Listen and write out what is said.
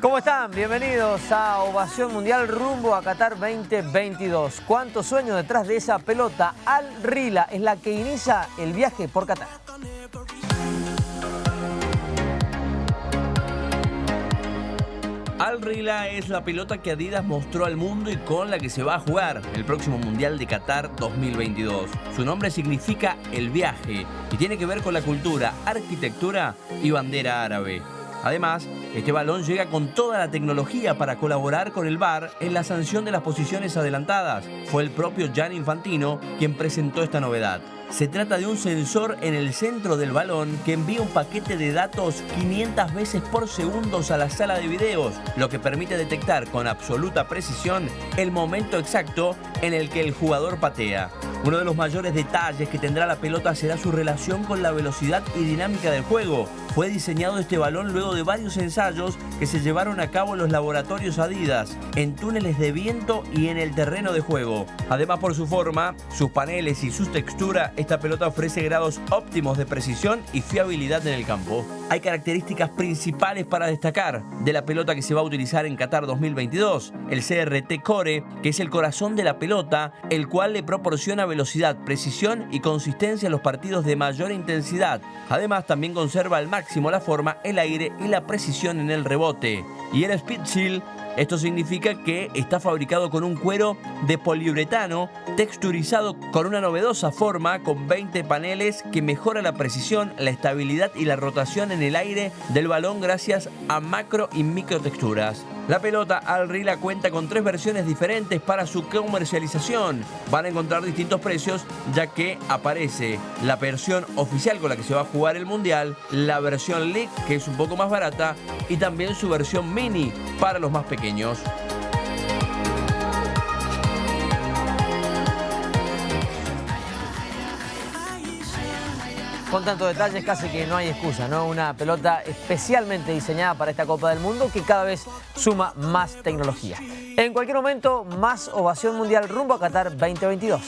¿Cómo están? Bienvenidos a Ovación Mundial rumbo a Qatar 2022. ¿Cuánto sueño detrás de esa pelota? Al Rila es la que inicia el viaje por Qatar. Al Rila es la pelota que Adidas mostró al mundo y con la que se va a jugar el próximo Mundial de Qatar 2022. Su nombre significa el viaje y tiene que ver con la cultura, arquitectura y bandera árabe. Además, este balón llega con toda la tecnología para colaborar con el VAR en la sanción de las posiciones adelantadas. Fue el propio Gianni Infantino quien presentó esta novedad. Se trata de un sensor en el centro del balón que envía un paquete de datos 500 veces por segundo a la sala de videos, lo que permite detectar con absoluta precisión el momento exacto en el que el jugador patea. Uno de los mayores detalles que tendrá la pelota será su relación con la velocidad y dinámica del juego. Fue diseñado este balón luego de varios ensayos que se llevaron a cabo en los laboratorios Adidas, en túneles de viento y en el terreno de juego. Además por su forma, sus paneles y su textura, esta pelota ofrece grados óptimos de precisión y fiabilidad en el campo. Hay características principales para destacar de la pelota que se va a utilizar en Qatar 2022. El CRT Core, que es el corazón de la pelota, el cual le proporciona velocidad, precisión y consistencia a los partidos de mayor intensidad. Además también conserva al máximo la forma, el aire y la precisión en el rebote. Y el Speed Shield esto significa que está fabricado con un cuero de poliuretano texturizado con una novedosa forma con 20 paneles que mejora la precisión, la estabilidad y la rotación en el aire del balón gracias a macro y micro texturas. La pelota Al Rila cuenta con tres versiones diferentes para su comercialización. Van a encontrar distintos precios ya que aparece la versión oficial con la que se va a jugar el Mundial, la versión League que es un poco más barata y también su versión mini para los más pequeños. Con tantos detalles casi que no hay excusa, ¿no? Una pelota especialmente diseñada para esta Copa del Mundo que cada vez suma más tecnología. En cualquier momento, más ovación mundial rumbo a Qatar 2022.